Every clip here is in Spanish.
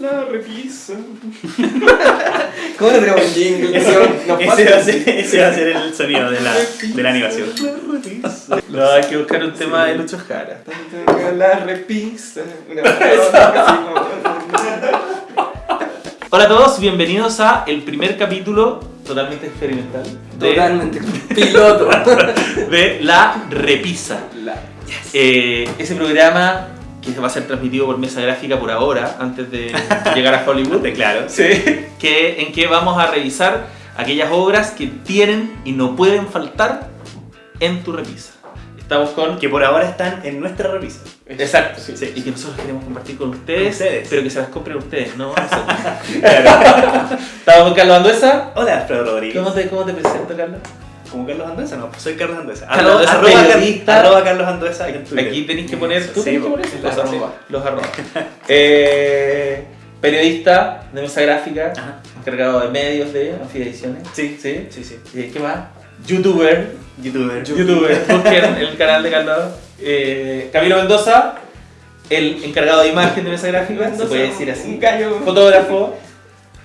La repisa. ¿Cómo le un jingle? Ese, va a ser, ese va a ser el sonido de la, de la animación. No, hay que buscar un tema de Lucho Jara. La repisa. Una así como- Hola a todos, bienvenidos a el primer capítulo totalmente experimental de, Totalmente. Piloto. de La Repisa. La- Eh, ese programa que va a ser transmitido por Mesa Gráfica por ahora, antes de llegar a Hollywood. Claro. Sí. Que, en que vamos a revisar aquellas obras que tienen y no pueden faltar en tu repisa. Estamos con... Que por ahora están en nuestra revista. Exacto, Sí. Y que nosotros queremos compartir con ustedes, Con ustedes. pero que se las compren ustedes, no nosotros. Estamos con Carlos Anduesa. Hola, Alfredo Rodríguez. ¿Cómo te, cómo te presento, Carlos? ¿Como Carlos Anduesa? No, pues soy Carlos Anduesa. Carlos Arroba- arroba, arroba Carlos Anduesa en Twitter. Aquí tenéis que poner... ¿Tú Sí, tenés que po. poner Los los arroba. Los arroba. Eh, periodista de Mesa Gráfica, Ajá. encargado de medios de Anfiediciones. Sí, ¿Sí? sí, sí. ¿Qué más? Youtuber. Youtuber. Youtuber. Busquen el canal de Carlos. Eh, Camilo Mendoza, el encargado de imagen de Mesa Gráfica, se puede decir así. Fotógrafo.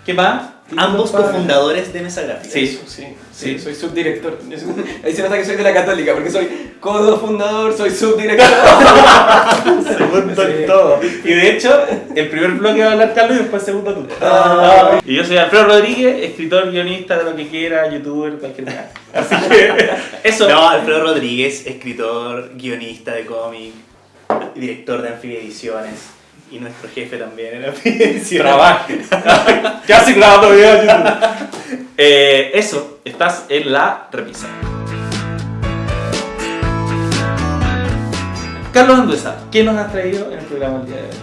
¿Qué más? Ambos cofundadores de Mesa Gráfica. Sí. Sí, sí, Sí. soy subdirector. Ahí se nota que soy de la católica, porque soy codo fundador, soy subdirector. Segundo Sí. en todo. Y de hecho, el primer bloque va a hablar Carlos y después segundo tú. Ah. Y yo soy Alfredo Rodríguez, escritor, guionista, de lo que quiera, youtuber, cualquier cosa. Así que eso. No, Alfredo Rodríguez, escritor, guionista de cómic, director de Amphibia Ediciones y nuestro jefe también Ediciones. Trabaje. En YouTube. Eh, eso, estás en la repisa. Carlos Anduesa, ¿qué nos has traído en el programa el día de hoy?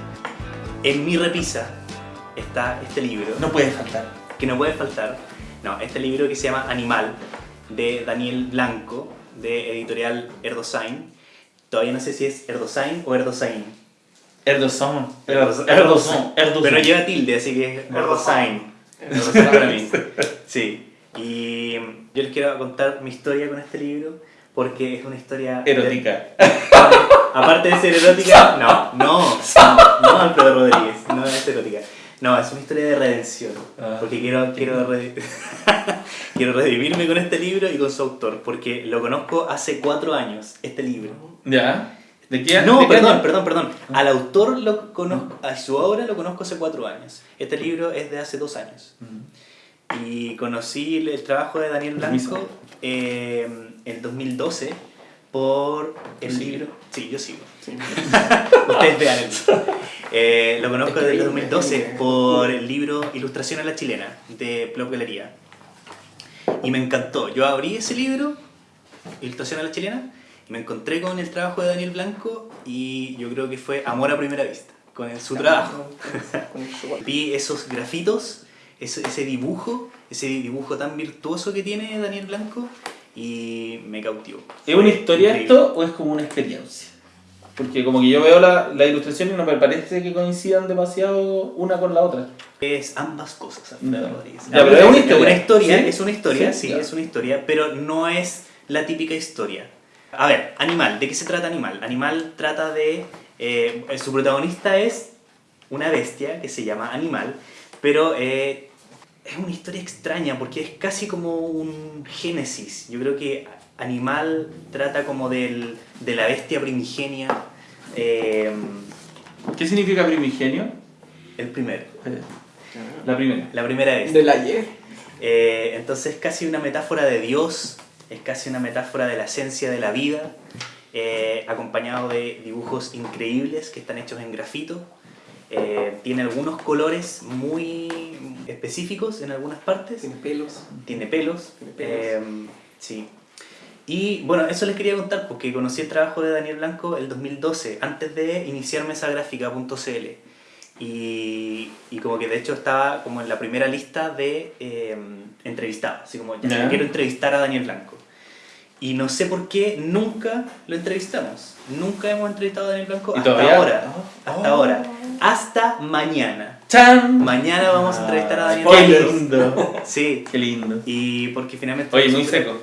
En mi repisa está este libro. No puede faltar. que no puede faltar. No, este libro que se llama Animal, de Daniel Blanco, de editorial Erdosain. Todavía no sé si es Erdosain o Erdosain. Erdogan. Erdogan. Erdogan. Erdogan. Pero lleva tilde, así que es Erdosain. Erdosain para mí. Sí. Y yo les quiero contar mi historia con este libro porque es una historia... Erótica. Aparte de ser erótica, no, no, no, no Alfredo Rodríguez, no es erótica. No, es una historia de redención. Ah. Porque quiero, quiero, re- quiero redimirme con este libro y con su autor. Porque lo conozco hace cuatro años, este libro. ¿Ya? ¿De qué No, de qué perdón, año? perdón, perdón. Al autor lo conozco, a su obra lo conozco hace cuatro años. Este libro es de hace dos años. Y conocí el, el trabajo de Daniel Blanco eh, en 2012 por el ¿Tú sigues? libro. Sí, yo sigo. Ustedes vean el Eh, lo conozco desde el me- 2012 me- por el libro Ilustración a la chilena de Plop Galería. Y me encantó. Yo abrí ese libro, Ilustración a la chilena, me encontré con el trabajo de Daniel Blanco y yo creo que fue amor a primera vista con el- su trabajo. Vi esos grafitos, ese, ese dibujo, ese dibujo tan virtuoso que tiene Daniel Blanco y me cautivó. ¿Es una historia Increíble. esto o es como una experiencia? Porque como que yo veo la, la ilustración y no me parece que coincidan demasiado una con la otra. Es ambas cosas, Alfredo Ya. Rodríguez. Ya, pero es una historia. Una historia, ¿Sí? es una historia, Sí, sí, es una historia, pero no es la típica historia. A ver, Animal, ¿de qué se trata Animal? Animal trata de... eh, su protagonista es una bestia que se llama Animal, pero eh, es una historia extraña porque es casi como un génesis. Yo creo que Animal trata como del, de la bestia primigenia, eh, ¿Qué significa primigenio? el primero, La primera. la primera bestia. Del ayer. Eh, entonces es casi una metáfora de Dios, es casi una metáfora de la esencia de la vida, eh, acompañado de dibujos increíbles que están hechos en grafito. Eh, tiene algunos colores muy específicos en algunas partes. Sin pelos. Tiene pelos. Tiene pelos. eh, sí. Y bueno, eso les quería contar porque conocí el trabajo de Daniel Blanco el 2012, antes de iniciar mesagráfica.cl. Y, y como que de hecho estaba como en la primera lista de eh, entrevistados, así como ya, Ya. quiero entrevistar a Daniel Blanco. Y no sé por qué nunca lo entrevistamos. Nunca hemos entrevistado a Daniel Blanco ¿Y hasta todavía? ahora. Oh. Hasta ahora. Hasta mañana. ¡Chan! Mañana vamos a entrevistar a Daniel ¡Qué Blanco. lindo! Sí. ¡Qué lindo! Y porque finalmente... Oye, muy seco.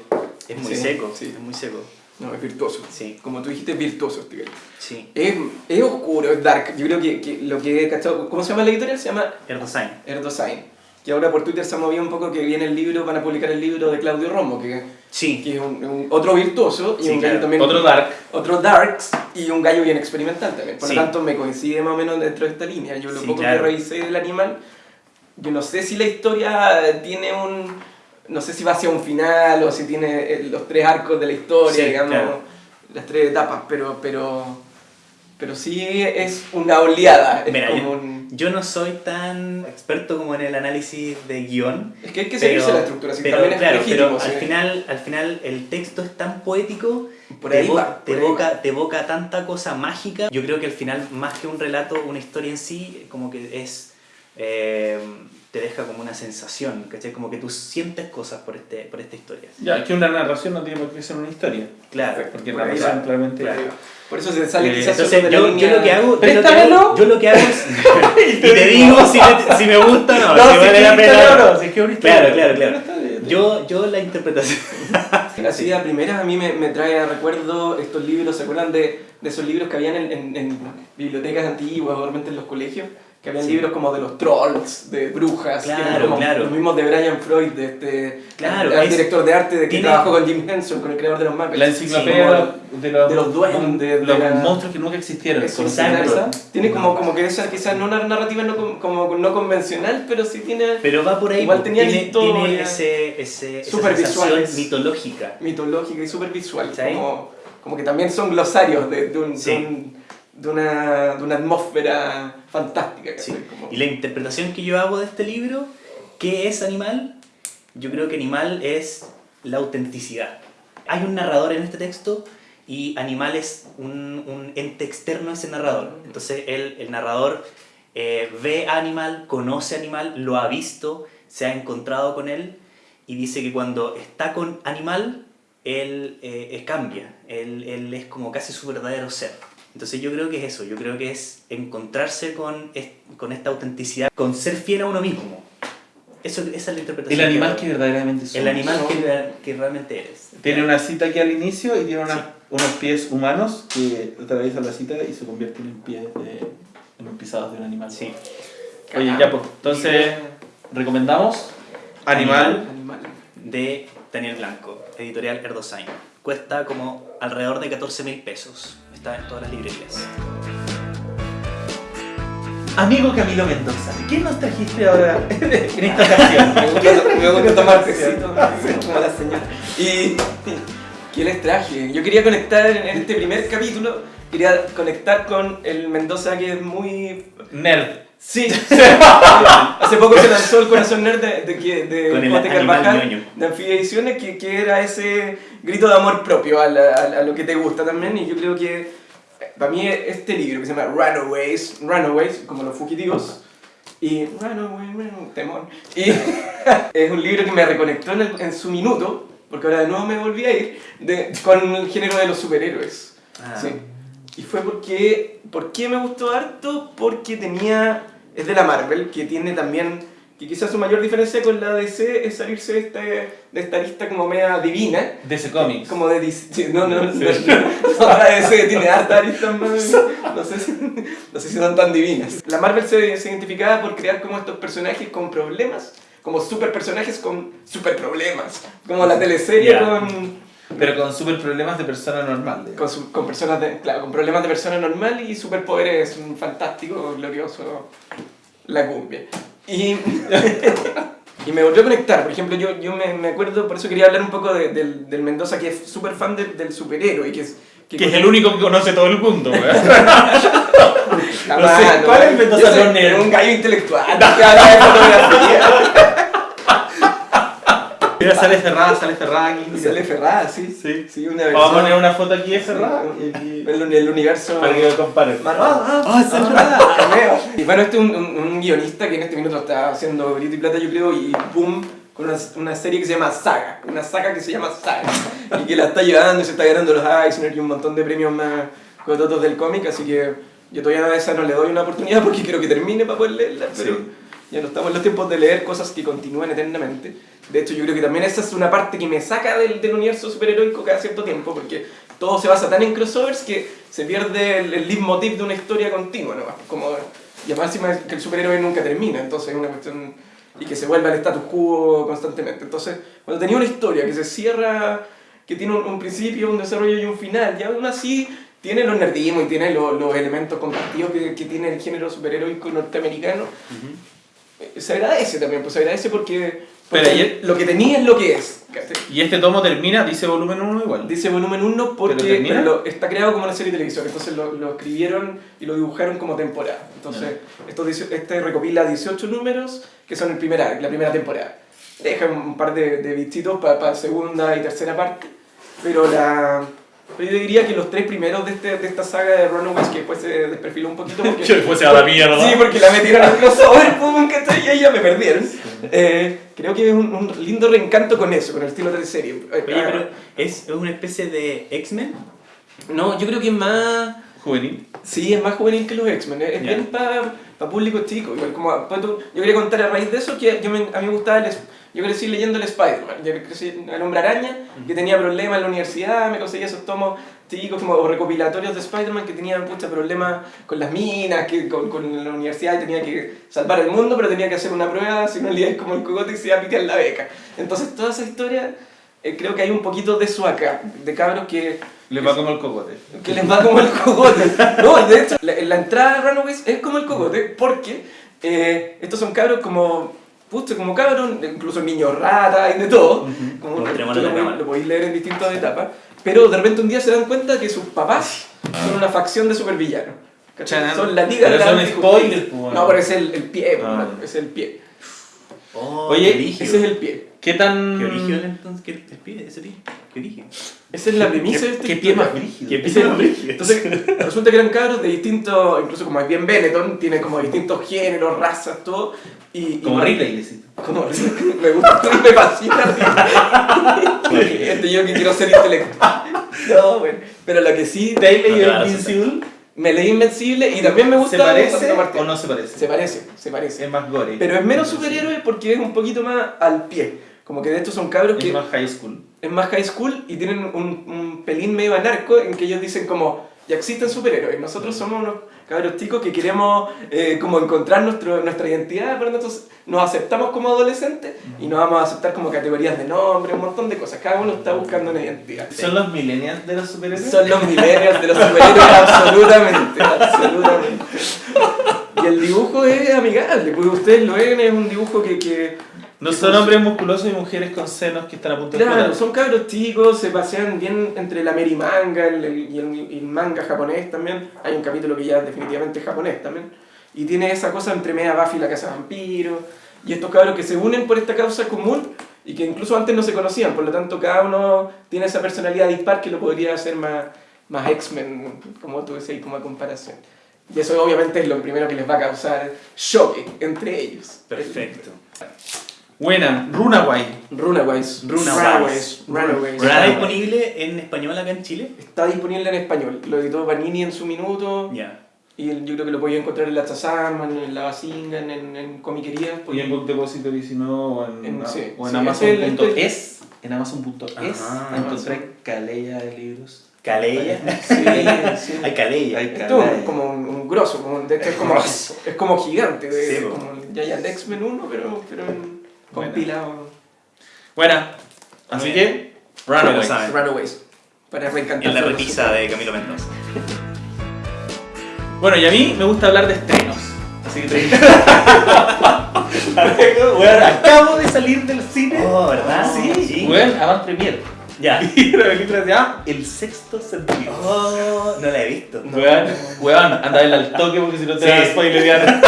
Es muy Sí, seco, sí. es muy seco. No, es virtuoso. Sí. Como tú dijiste, es virtuoso este gallo. Sí. Es, es oscuro, es dark. Yo creo que, que lo que he cachado... ¿Cómo se llama la editorial? Se llama Erdosain. Erdosain. Que ahora por Twitter se ha movido un poco que viene el libro, van a publicar el libro de Claudio Romo, que, Sí. que es un, un- otro virtuoso y Sí, un gallo claro. también... Otro Dark. Otro darks y un gallo bien experimental también. Por Sí. lo tanto, me coincide más o menos dentro de esta línea. Yo lo poco claro. que revisé del animal, yo no sé si la historia tiene un... No sé si va hacia un final o si tiene eh, los tres arcos de la historia, digamos, claro. las tres etapas, pero, pero, pero sí es una oleada. Es, Mira, como yo, un- yo no soy tan experto como en el análisis de guion. es que hay que pero- seguirse la estructura, si pero, también es claro, legítimo. pero sí. al, final, al final el texto es tan poético, Por te, ahí va, te por ahí evoca, va. te evoca tanta cosa mágica. Yo creo que al final, más que un relato, una historia en sí, como que es... eh, te deja como una sensación, ¿cachai? Como que tú sientes cosas por, este, por esta historia. Ya, es que una narración no tiene por qué ser una historia. Claro. Porque Por narración claramente. claro. Por eso se sale Eh, quizás Entonces, yo, yo lo que hago, yo lo que ¡Préstamelo! hago, yo lo que hago es... y te digo si, me- si me gusta o no, No, si si vale la pena. no. no, si es que. Claro, claro, claro. Yo, yo la interpretación... Así a primeras a mí me, me trae a recuerdo estos libros, ¿se acuerdan de, de esos libros que habían en, en- en bibliotecas antiguas o realmente en los colegios? Que habían Sí. libros como de los trolls, de brujas, Claro, como claro. los mismos de Brian Freud, de este Claro, el es- director de arte de que tiene- trabajó con Jim Henson, con el creador de los Muppets. La enciclopedia Sí, de, los, de los, de los duendes, de los la- monstruos que nunca existieron. Eso, ¿Conocen exacto. esa? Tiene como, como que esa quizás no una narrativa no, como, no convencional, pero sí tiene Pero va por ahí, Igual tenía tiene, historia. tiene ese, ese, esa Súper sensación visuales. mitológica. mitológica y súper visual. ¿Sí? Como, como que también son glosarios de, de, un- de Sí. un- de una, de una atmósfera fantástica. Sí. Y la interpretación que yo hago de este libro, ¿qué es animal? Yo creo que animal es la autenticidad. Hay un narrador en este texto y animal es un, un ente externo a ese narrador. Entonces él, el narrador eh, ve a animal, conoce a animal, lo ha visto, se ha encontrado con él y dice que cuando está con animal, él eh, eh, cambia, él, él es como casi su verdadero ser. Entonces yo creo que es eso, yo creo que es encontrarse con, con esta autenticidad, con ser fiel a uno mismo. Eso, esa es la El interpretación. animal que que verdaderamente somos. El animal que, que realmente eres. Tiene una cita aquí al inicio y tiene una- Sí. unos pies humanos que atraviesan la cita y se convierten en pies de, en los pisados de un animal. Sí. Oye, ya pues, entonces, ¿recomendamos? Animal. Animal. De Daniel Blanco, editorial Erdosain. Cuesta como alrededor de 14 mil pesos. Está en todas las librerías. Amigo Camilo Mendoza, ¿qué nos trajiste ahora en esta ocasión? Me gusta, me gusta tomar tecito, como la señora. Y, ¿qué les traje? Yo quería conectar en en este primer capítulo, quería conectar con el Mendoza que es muy... Nerd. Sí, hace poco se lanzó el Corazón Nerd de, de, de Con el Carvajal, de Anfibia Ediciones, que, que era ese grito de amor propio a, la- a a lo que te gusta también. Y yo creo que eh, para mí este libro que se llama Runaways, Runaways, como los fugitivos, y Runaway, Runaway, temor. Y es un libro que me reconectó en, el- en su minuto, porque ahora de nuevo me volví a ir, de- con el género de los superhéroes. Ah. Sí. Y fue porque, ¿por qué me gustó harto? Porque tenía, es de la Marvel, que tiene también, que quizás su mayor diferencia con la DC es salirse de, este, de esta lista como media divina, De ese cómics. como de DC, sí, no, no, no, no, la DC tiene aristas más, no sé, si, no sé si son tan divinas. La Marvel se, se identificaba por crear como estos personajes con problemas, como super personajes con super problemas, como la teleserie Ya. con Pero con super problemas de persona normal. digamos. con, su- con personas de, claro, con problemas de persona normal y superpoderes un fantástico, glorioso, la cumbia. Y, y me volvió a conectar, por ejemplo, yo, yo me, me acuerdo, por eso quería hablar un poco de- del, del Mendoza, que es súper fan del- del superhéroe, que es... Que es el único que conoce todo el mundo. Jamás, no sé, ¿cuál es el Mendoza Yo soy no nerd? Un gallo intelectual, que habla de fotografía. Mira, sale Ferrada, sale Ferrada aquí. Y sale Ferrada, sí. Sí. Sí, una Vamos a versión- poner una foto aquí de Ferrada y aquí. El, el universo... Para que lo comparen. Ah, ¡Ah, es verdad! Cameo. Y bueno, este es un, un- un guionista que en este minuto está haciendo grito y plata, yo creo, y boom, con una, una serie que se llama Saga. Una saga que se llama Saga. Y que la está llevando, y se está ganando los Eisner y un montón de premios más cototos del cómic, así que yo todavía a esa no le doy una oportunidad porque quiero que termine para poder leerla, pero, Sí. Ya no estamos en los tiempos de leer cosas que continúan eternamente. De hecho, yo creo que también esa es una parte que me saca del, del universo superheroico cada cierto tiempo, porque todo se basa tan en crossovers que se pierde el, el leitmotiv de una historia continua, ¿no? Como, y además encima que el superhéroe nunca termina, entonces es una cuestión... Y que se vuelve al status quo constantemente. Entonces, cuando tenía una historia que se cierra, que tiene un, un principio, un desarrollo y un final, y aún así tiene los nerdismos y tiene lo- los elementos compartidos que, que tiene el género superheroico norteamericano, eh, se agradece también, pues se agradece porque, porque Pero ayer- lo que tenía es lo que es. Y este tomo termina, dice volumen 1 igual. Dice volumen 1 porque ¿Pero pero lo- está creado como una serie de televisión, entonces lo, lo escribieron y lo dibujaron como temporada. Entonces, esto este recopila 18 números que son el primer arc, la primera temporada. Deja un par de, de bichitos para segunda y tercera parte, pero la... pero yo diría que los tres primeros de, este, de esta saga de Runaways, que después se desperfiló un poquito porque... Que después se va a la mierda. Sí, porque la metieron al crossover, pum, ¿cachai? Y ahí ya me perdieron. Eh, creo que es un, un lindo reencanto con eso, con el estilo de serie. Oye, pero ¿es es una especie de X-Men? No, yo creo que es más... Juvenil. Sí, es más juvenil que los X-Men. Es Ya. bien para público chico. Igual como, pues yo quería contar a raíz de eso que yo me- a mí me gustaba el... Yo crecí leyendo el Spider-Man. Yo crecí el Hombre Araña, que tenía problemas en la universidad. Me conseguía esos tomos chicos como recopilatorios de Spider-Man que tenían muchos problemas con las minas, que con, con la universidad y tenía que salvar el mundo, pero tenía que hacer una prueba, si no le como el cogote y se iba a pitear la beca. Entonces toda esa historia... eh, creo que hay un poquito de eso acá, de cabros que Le va como el cocote. que les va como el cogote. No, de hecho, la, la entrada de Runaways es como el cogote porque eh, estos son cabros como, pucha, como cabros, incluso niños rata y de todo. Como, lo, podéis- cámara. lo podéis leer en distintas etapas. Pero de repente un día se dan cuenta que sus papás son una facción de supervillanos. Son la liga de la son spoilers, pues. No, pero es el, el pie, pues, Ah. es el pie. Oh, Oye. Ese es el pie. ¿Qué tan. ¿Qué origen entonces? ¿Qué el pie? ¿Ese pie? ¿Qué origen? Esa es la premisa de este ¿Qué pie más brígido? ¿Qué pie es más el- brígido? Entonces, resulta que eran cabros de distintos, incluso como es bien Benetton, tiene como distintos géneros, razas, todo. Y, y Como Ripley. Como Ripley. Me gusta, me fascina. Este yo que quiero ser intelectual. No, bueno. Pero lo que sí, ¿Te has No te leído van a Invincible? Me leí Invencible y también me gusta. ¿Se parece o no se parece? Se parece, se parece. Es más gore. Pero es menos superhéroe porque es un poquito más al pie. Como que de estos son cabros Es que más high school. es más high school y tienen un, un pelín medio anarco en que ellos dicen como, ya existen superhéroes, nosotros somos unos cabros chicos que queremos eh, como encontrar nuestro, nuestra identidad, pero nosotros nos aceptamos como adolescentes y nos vamos a aceptar como categorías de nombre, un montón de cosas, cada uno está buscando una identidad. ¿Son los millennials de los superhéroes? Son los millennials de los superhéroes, absolutamente, absolutamente. Y el dibujo es amigable, porque ustedes lo ven, es un dibujo que... que No son hombres musculosos y mujeres con senos que están a punto de Claro, explotar. son cabros chicos, se pasean bien entre la Mary manga el- el- y el, y el manga japonés también. Hay un capítulo que ya es definitivamente japonés también. Y tiene esa cosa entre media Buffy y la casa de vampiros. Y estos cabros que se unen por esta causa común y que incluso antes no se conocían. Por lo tanto, cada uno tiene esa personalidad dispar que lo podría hacer más, más X-Men, como tú decías, como a comparación. Y eso obviamente es lo primero que les va a causar choque entre ellos. Perfecto. Buena, Runaway. Runaways. Runaways. Runaways. Runaways. ¿Está disponible en español acá en Chile? Está disponible en español. Lo editó Panini en su minuto. Ya. Y el- yo creo que lo podía encontrar en la Chazam, en la Basinga, en, en, en comiquerías. Y en Book Depository, si no, o en, En- sí, o en sí, Amazon.es. En Amazon.es encontré calella de libros. Calella. Sí, sí. Hay calella. Hay Esto es como un, un grosso, como, de hecho es como, es como gigante, de, Sí, como el Giant X-Men 1, pero, pero en-. Compilado. Buena. Así que, Ya lo Runaway. saben. Runaways. Para reencantar. En la repisa de Camilo Mendoza. Bueno, y a mí me gusta hablar de estrenos. Así que te Bueno, acabo de salir del cine. Oh, ¿verdad? Sí, Sí. Bueno, avant premier. Ya. Y la película se llama El sexto sentido. Oh, no la he visto. Weón, weón, anda a verla al toque porque si no te Sí. vas a spoilerear.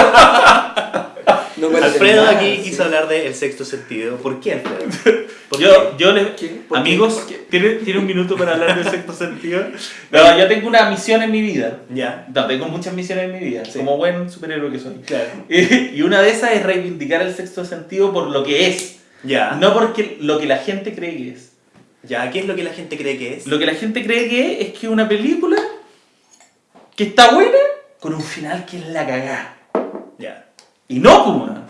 No Alfredo nada, aquí sí. quiso hablar de El sexto sentido. ¿Por qué, Alfredo? ¿Por Yo, yo les. ¿Qué? ¿Por qué? Amigos, ¿Por qué? ¿tiene, ¿tiene un minuto para hablar del sexto sentido? No, yo tengo una misión en mi vida. Ya. No, tengo muchas misiones en mi vida, Sí. como buen superhéroe que soy. Claro. Y una de esas es reivindicar el sexto sentido por lo que es, Ya. no porque lo que la gente cree que es. Ya, ¿qué es lo que la gente cree que es? Lo que la gente cree que es es que una película que está buena con un final que es la cagada. Ya. Y no, pues, weón.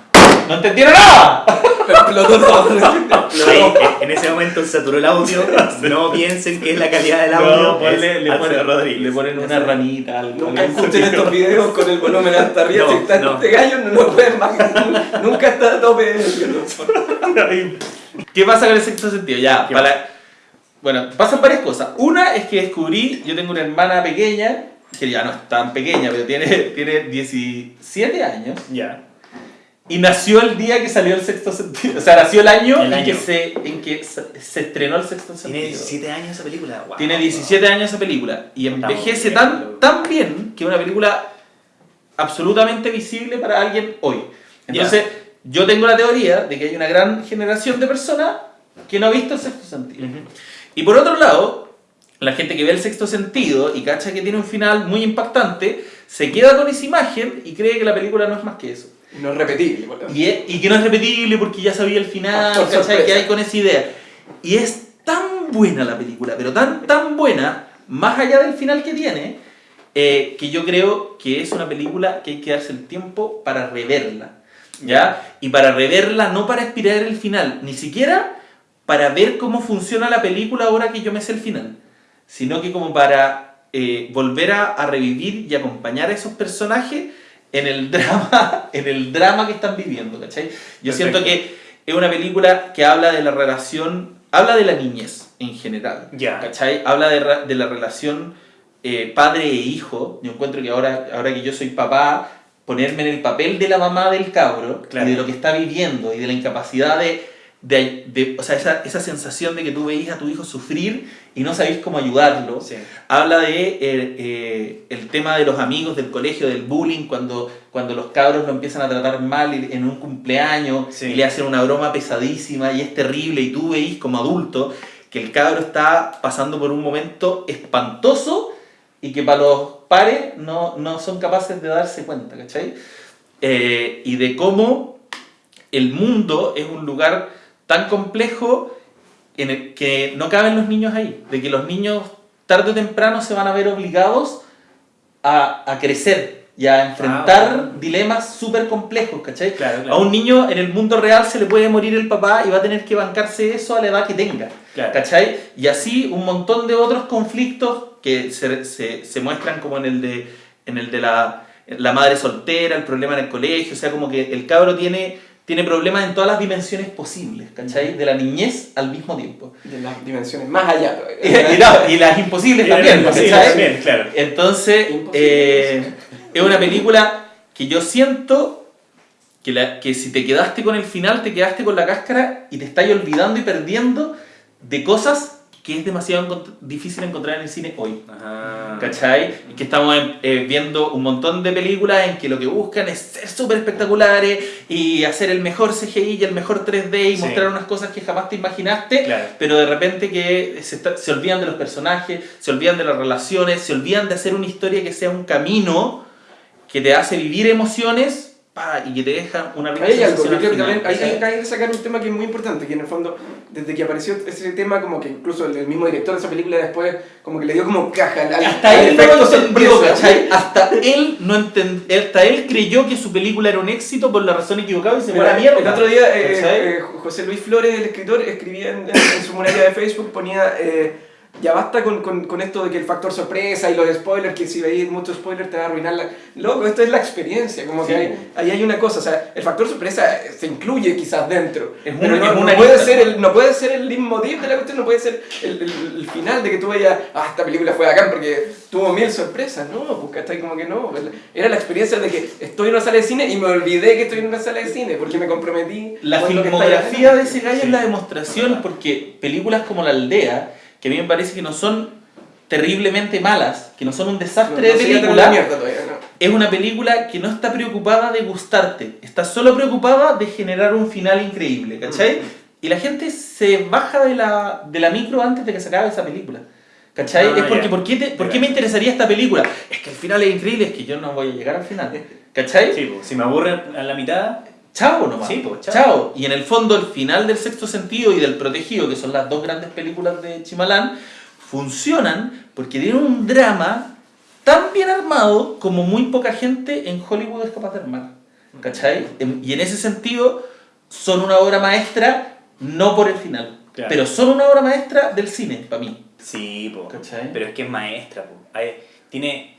¡No entendieron nada! Explotó todo. En ese momento saturó el audio. No piensen que es la calidad del audio. No, ponle- le, ponen, Rodríguez. le ponen una ranita, algo. Nunca escuchen estos videos con el volumen hasta arriba. No, si está no. este gallo, no lo pueden más. Nunca está a tope. ¿Qué pasa con el sexto sentido? Ya, ¿Qué para... Bueno, pasan varias cosas. Una es que descubrí, yo tengo una hermana pequeña, que ya no es tan pequeña, pero tiene, tiene 17 años, Ya. Y nació el día que salió el sexto sentido. O sea, nació el año, El en, Que se, en que se, se estrenó el sexto sentido. Tiene 17 años esa película. Wow. Tiene 17 años esa película y envejece bien, tan, tan bien que es una película absolutamente visible para alguien hoy. Entonces, yo tengo la teoría de que hay una gran generación de personas que no ha visto el sexto sentido. Y por otro lado, la gente que ve el sexto sentido y cacha que tiene un final muy impactante, se queda con esa imagen y cree que la película no es más que eso. No es repetible. por. Y, es- y que no es repetible porque ya sabía el final, ¿cachai? Que hay con esa idea. Y es tan buena la película, pero tan, tan buena, más allá del final que tiene, eh, que yo creo que es una película que hay que darse el tiempo para reverla. ¿Ya? Y para reverla, no para esperar el final, ni siquiera para ver cómo funciona la película ahora que yo me sé el final, sino que como para eh, volver a, a revivir y acompañar a esos personajes en el drama, en el drama que están viviendo, ¿cachai? Yo Perfecto. siento que es una película que habla de la relación, habla de la niñez en general, Ya. ¿cachai? Habla de, la relación eh, padre e hijo. Yo encuentro que ahora, ahora que yo soy papá, ponerme en el papel de la mamá del cabro Claro. y de lo que está viviendo y de la incapacidad de, de, de- o sea, esa, esa sensación de que tú veis a tu hijo sufrir y no sabéis cómo ayudarlo. Sí. Habla de eh, eh, el tema de los amigos del colegio, del bullying, cuando, cuando los cabros lo empiezan a tratar mal en un cumpleaños Sí. y le hacen una broma pesadísima y es terrible y tú veis como adulto que el cabro está pasando por un momento espantoso y que para los pares no, no son capaces de darse cuenta, ¿cachai? Eh, y de cómo el mundo es un lugar tan complejo en el que no caben los niños ahí, de que los niños tarde o temprano se van a ver obligados a, a crecer y a enfrentar Ah, bueno. dilemas súper complejos, ¿cachai? Claro, claro. A un niño en el mundo real se le puede morir el papá y va a tener que bancarse eso a la edad que tenga, Claro. ¿cachai? Y así un montón de otros conflictos que se, se, se muestran como en el de, en el de la, la madre soltera, el problema en el colegio, o sea, como que el cabro tiene, tiene problemas en todas las dimensiones posibles, ¿cachai? De la niñez al mismo tiempo. De las dimensiones más allá Y, y y las imposibles también, Sí, ¿cachai? también, claro. Entonces, eh, es una película que yo siento que, la, que si te quedaste con el final, te quedaste con la cáscara y te estás olvidando y perdiendo de cosas que es demasiado encont- difícil encontrar en el cine hoy. Ajá. ¿Cachai? Y que estamos eh, viendo un montón de películas en que lo que buscan es ser súper espectaculares y hacer el mejor CGI y el mejor 3D y Sí. mostrar unas cosas que jamás te imaginaste, Claro. pero de repente que se, está- se olvidan de los personajes, se olvidan de las relaciones, se olvidan de hacer una historia que sea un camino que te hace vivir emociones pa, y que te deja una rica hay algo, sensación yo al creo que también hay, ¿cachai? hay- hay que sacar un tema que es muy importante, que en el fondo, desde que apareció ese tema, como que incluso el, el mismo director de esa película después, como que le dio como caja al, Hasta al él no efecto entendió, sorpresa. ¿cachai? Hasta él no entend- hasta él creyó que su película era un éxito por la razón equivocada y se fue a la mierda. El otro día, eh, eh, José Luis Flores, el escritor, escribía en, en- en su muralla de Facebook, ponía, eh, ya basta con, con, con esto de que el factor sorpresa y los spoilers, que si veis muchos spoilers te va a arruinar la... Loco, esto es la experiencia, como que hay- ahí hay una cosa, o sea, el factor sorpresa se incluye quizás dentro, Es pero un- no, no una puede lista. ser el, no puede ser el leitmotiv de la cuestión, no puede ser el, el, el final de que tú vayas, ah, esta película fue bacán porque tuvo mil sorpresas, no, pues ¿cachai? como que no, era la experiencia de que estoy en una sala de cine y me olvidé que estoy en una sala de cine porque me comprometí. La está filmografía de ese gallo Sí. es la demostración porque películas como La Aldea, que a mí me parece que no son terriblemente malas, que no son un desastre No, no de película, mierda todavía, no. es una película que no está preocupada de gustarte, está solo preocupada de generar un final increíble, ¿cachai? Mm. Y la gente se baja de la, de la micro antes de que se acabe esa película. ¿Cachai? Ah, es porque. ¿por qué, te- ¿por qué me interesaría esta película? Es que el final es increíble, es que yo no voy a llegar al final. ¿Cachai? Sí, pues, si me aburre a la mitad, Chao nomás. Sí, pues, chao. chao. Y en el fondo, el final del sexto sentido y del protegido, que son las dos grandes películas de Chimalán, funcionan porque tienen un drama tan bien armado como muy poca gente en Hollywood es capaz de armar. ¿cachai? En- Y en ese sentido son una obra maestra, no por el final, Claro. pero son una obra maestra del cine, para mí. Sí, po. ¿Cachai? Pero es que es maestra, po. Hay- tiene...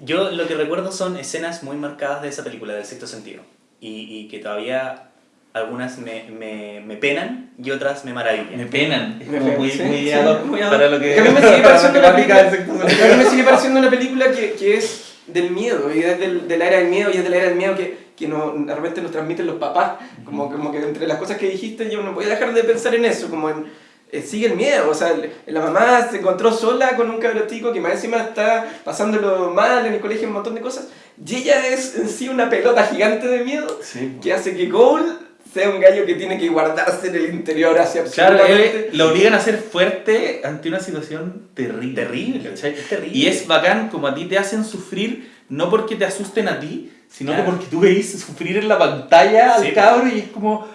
Yo lo que recuerdo son escenas muy marcadas de esa película, del sexto sentido. Y, y que todavía algunas me, me, me penan y otras me maravillan. Me penan, es Me como muy, sí, muy sí, muy para lo que... A mí me sigue pareciendo una del película- me sigue pareciendo una película que, que es del miedo, y es del, de la era del miedo, y es de la era del miedo que, que no, de repente nos transmiten los papás. Como, como que entre las cosas que dijiste, yo no voy a dejar de pensar en eso, como en. eh, sigue el miedo, o sea, el- la mamá se encontró sola con un cabro chico que más encima está pasándolo mal en el colegio, un montón de cosas, y ella es en sí una pelota gigante de miedo Sí. que hace que Cole sea un gallo que tiene que guardarse en el interior hacia Claro, absolutamente... él, lo obligan a ser fuerte ante una situación terrible. Terrible, ¿cachai? es terrible. Y es bacán como a ti te hacen sufrir, no porque te asusten a ti, sino Claro. que porque tú veis sufrir en la pantalla al Sí. cabro y es como...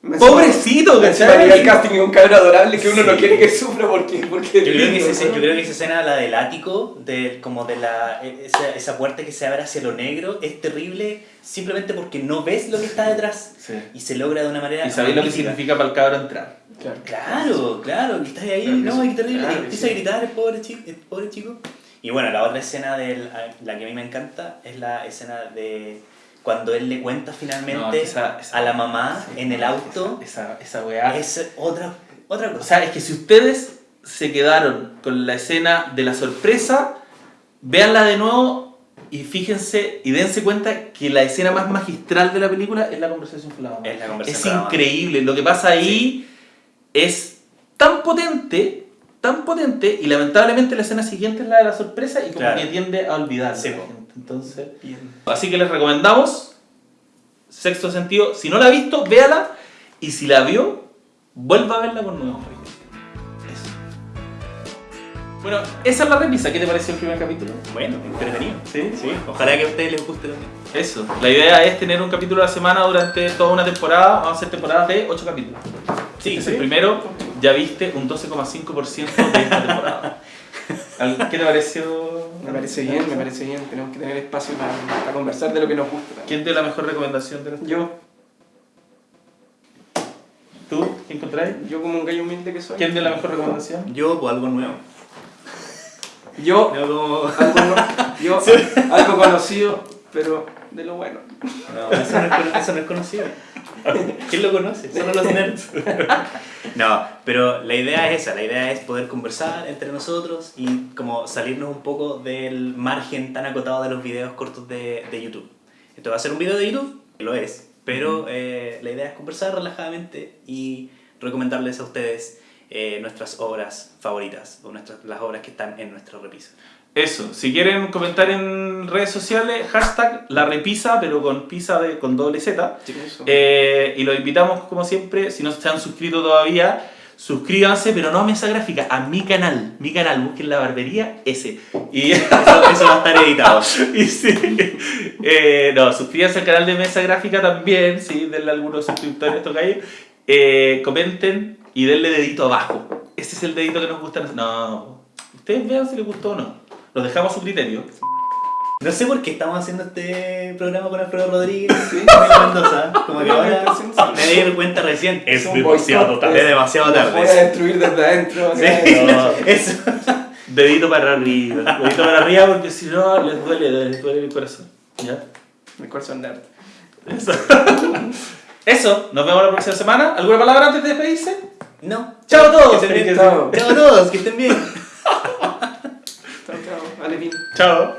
Pobrecito, ¿cachai? el casting es un cabro adorable que uno no Sí. quiere que sufra porque, porque Yo creo, que ¿no? yo creo que esa escena, la del ático, de, como de la, esa, esa puerta que se abre hacia lo negro, es terrible simplemente porque no ves lo que está detrás. Sí. Y se logra de una manera Y sabéis lo que significa para el cabro entrar. Claro. Claro, claro, que estás ahí, Claro que no, es terrible. Claro Empieza sí. a gritar el pobre, chico, el pobre chico. Y bueno, la otra escena, del, la que a mí me encanta, es la escena de cuando él le cuenta finalmente No, esa- esa- a la mamá en el auto. Esa, esa, weá. Es otra, otra O cosa. sea, es que si ustedes se quedaron con la escena de la sorpresa, véanla de nuevo y fíjense y dense cuenta que la escena más magistral de la película es la conversación con la mamá. Es la conversación Es increíble. Lo que pasa ahí es tan potente, tan potente, y lamentablemente la escena siguiente es la de la sorpresa y como Claro. que tiende a olvidar Sí, la po. gente. Entonces, Bien. así que les recomendamos Sexto Sentido. Si no la ha visto, véala. Y si la vio, vuelva a verla con nuevos. Eso. Bueno, esa es la remisa. ¿Qué te pareció el primer capítulo? Bueno, entretenido. Sí, Sí, ojalá que a ustedes les guste también. Eso. La idea es tener un capítulo a la semana durante toda una temporada. Vamos a hacer temporadas de 8 capítulos. Sí, Este es el primero. Ya viste un 12,5% de esta temporada. ¿Qué te pareció? Me parece bien, me parece bien. Tenemos que tener espacio para, para conversar de lo que nos gusta. ¿Quién dio la mejor recomendación de los Yo, ¿Tú? ¿Quién encontráis? yo como un gallo humilde que soy. ¿Quién dio la mejor recomendación? Yo, pues algo nuevo. Yo, Yo como... algo, no- yo algo conocido, pero de lo bueno. No, eso no es, cono- eso no es conocido. ¿Quién lo conoce? Solo los nerds. No, pero la idea es esa, la idea es poder conversar entre nosotros y como salirnos un poco del margen tan acotado de los videos cortos de, de YouTube. Esto va a ser un video de YouTube, lo es, pero eh, la idea es conversar relajadamente y recomendarles a ustedes eh, nuestras obras favoritas o nuestras, las obras que están en nuestra repisa. Eso, si quieren comentar en redes sociales, hashtag la repisa, pero con pizza de, con doble Z. Eh, y los invitamos, como siempre, si no se han suscrito todavía, suscríbanse, pero no a Mesa Gráfica, a mi canal. Mi canal, busquen la barbería, ese. Y, Eso, eso va a estar editado. y sí, eh, no, suscríbanse al canal de Mesa Gráfica también, sí, denle a algunos suscriptores, tocayo. Eh, comenten y denle dedito abajo. Ese es el dedito que nos gusta. No, ustedes vean si les gustó o no. Los dejamos a su criterio. No sé por qué estamos haciendo este programa con Alfredo Rodríguez Sí. Mendoza. Como que ahora me di cuenta recién. Es un demasiado tarde. es- Es demasiado Nos voy a tarde. destruir desde adentro. Sí, No. eso. Dedito para arriba. Dedito para arriba porque si no les duele, les duele el corazón. ¿Ya? Mi corazón nerd. Eso. Eso, nos vemos la próxima semana. ¿Alguna palabra antes de despedirse? No. Chao a todos. Chao a todos, que estén bien. Chao, chao. Vale, bien. Chao.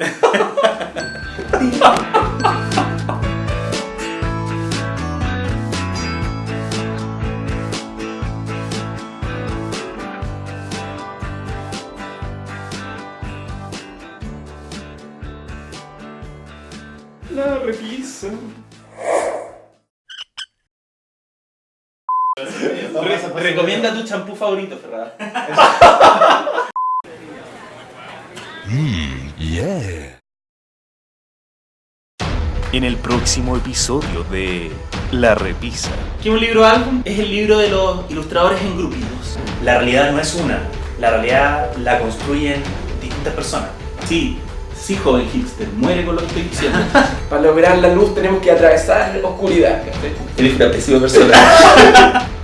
La repisa. Re- recomienda tu champú favorito, Ferrada. En el próximo episodio de La Repisa. ¿Qué es un libro álbum? Es el libro de los ilustradores en grupitos. La realidad no es una. La realidad la construyen distintas personas. Sí, Sí, joven hipster, muere con lo que estoy diciendo. Para lograr la luz tenemos que atravesar oscuridad. ¿cachai? Eres una pésima persona.